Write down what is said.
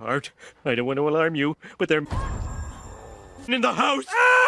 Art, I don't want to alarm you, but they're in the house! Ah!